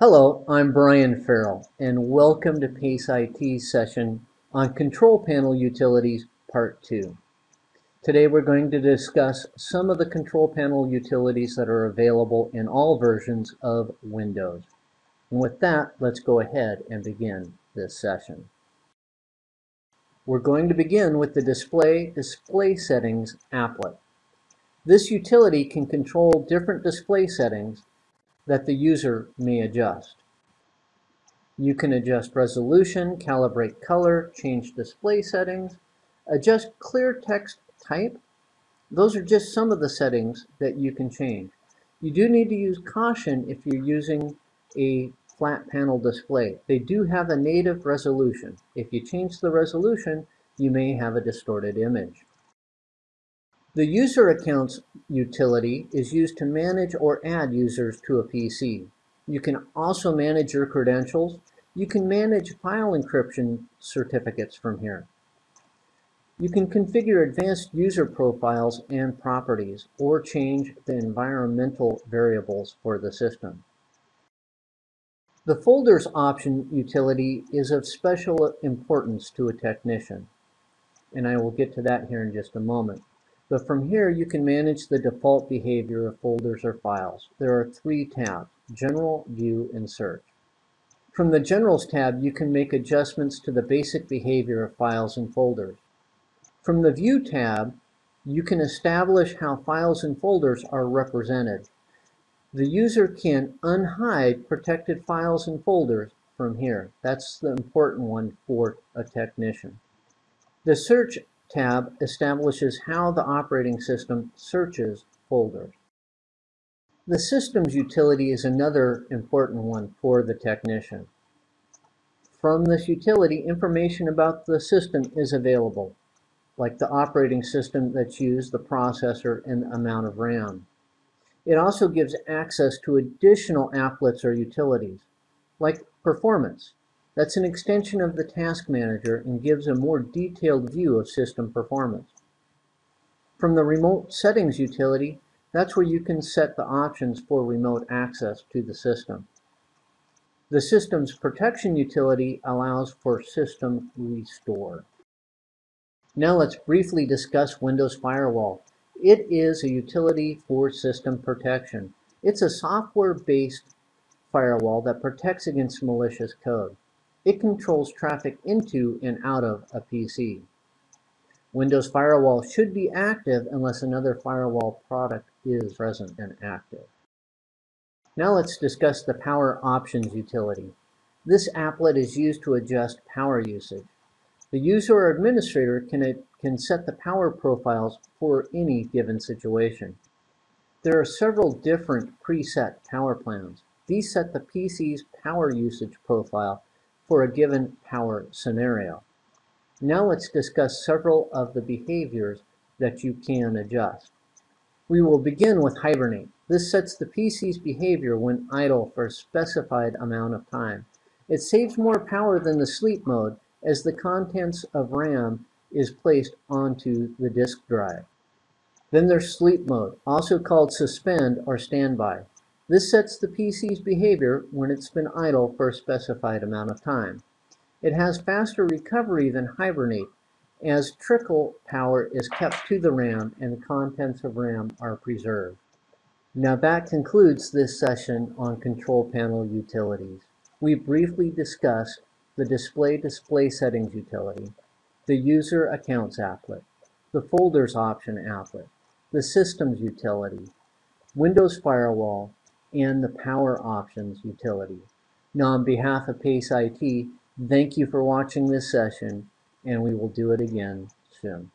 Hello, I'm Brian Farrell, and welcome to PACE IT's session on Control Panel Utilities Part 2. Today we're going to discuss some of the control panel utilities that are available in all versions of Windows. And with that, let's go ahead and begin this session. We're going to begin with the Display Display Settings applet. This utility can control different display settings that the user may adjust. You can adjust resolution, calibrate color, change display settings, adjust clear text type. Those are just some of the settings that you can change. You do need to use caution if you're using a flat panel display. They do have a native resolution. If you change the resolution, you may have a distorted image. The User Accounts utility is used to manage or add users to a PC. You can also manage your credentials. You can manage file encryption certificates from here. You can configure advanced user profiles and properties or change the environmental variables for the system. The Folders option utility is of special importance to a technician, and I will get to that here in just a moment. But from here, you can manage the default behavior of folders or files. There are three tabs, General, View, and Search. From the Generals tab, you can make adjustments to the basic behavior of files and folders. From the View tab, you can establish how files and folders are represented. The user can unhide protected files and folders from here. That's the important one for a technician. The Search tab establishes how the operating system searches folders. The Systems utility is another important one for the technician. From this utility, information about the system is available, like the operating system that's used, the processor, and the amount of RAM. It also gives access to additional applets or utilities, like performance, that's an extension of the Task Manager and gives a more detailed view of system performance. From the Remote Settings utility, that's where you can set the options for remote access to the system. The Systems Protection utility allows for system restore. Now let's briefly discuss Windows Firewall. It is a utility for system protection. It's a software-based firewall that protects against malicious code. It controls traffic into and out of a PC. Windows Firewall should be active unless another firewall product is present and active. Now let's discuss the Power Options utility. This applet is used to adjust power usage. The user or administrator can, can set the power profiles for any given situation. There are several different preset power plans. These set the PC's power usage profile for a given power scenario. Now let's discuss several of the behaviors that you can adjust. We will begin with Hibernate. This sets the PC's behavior when idle for a specified amount of time. It saves more power than the sleep mode as the contents of RAM is placed onto the disk drive. Then there's sleep mode, also called suspend or standby. This sets the PC's behavior when it's been idle for a specified amount of time. It has faster recovery than Hibernate, as trickle power is kept to the RAM and the contents of RAM are preserved. Now that concludes this session on control panel utilities. We briefly discussed the Display Display Settings utility, the User Accounts applet, the Folders option applet, the Systems utility, Windows Firewall, and the Power Options utility. Now on behalf of PACE IT, thank you for watching this session and we will do it again soon.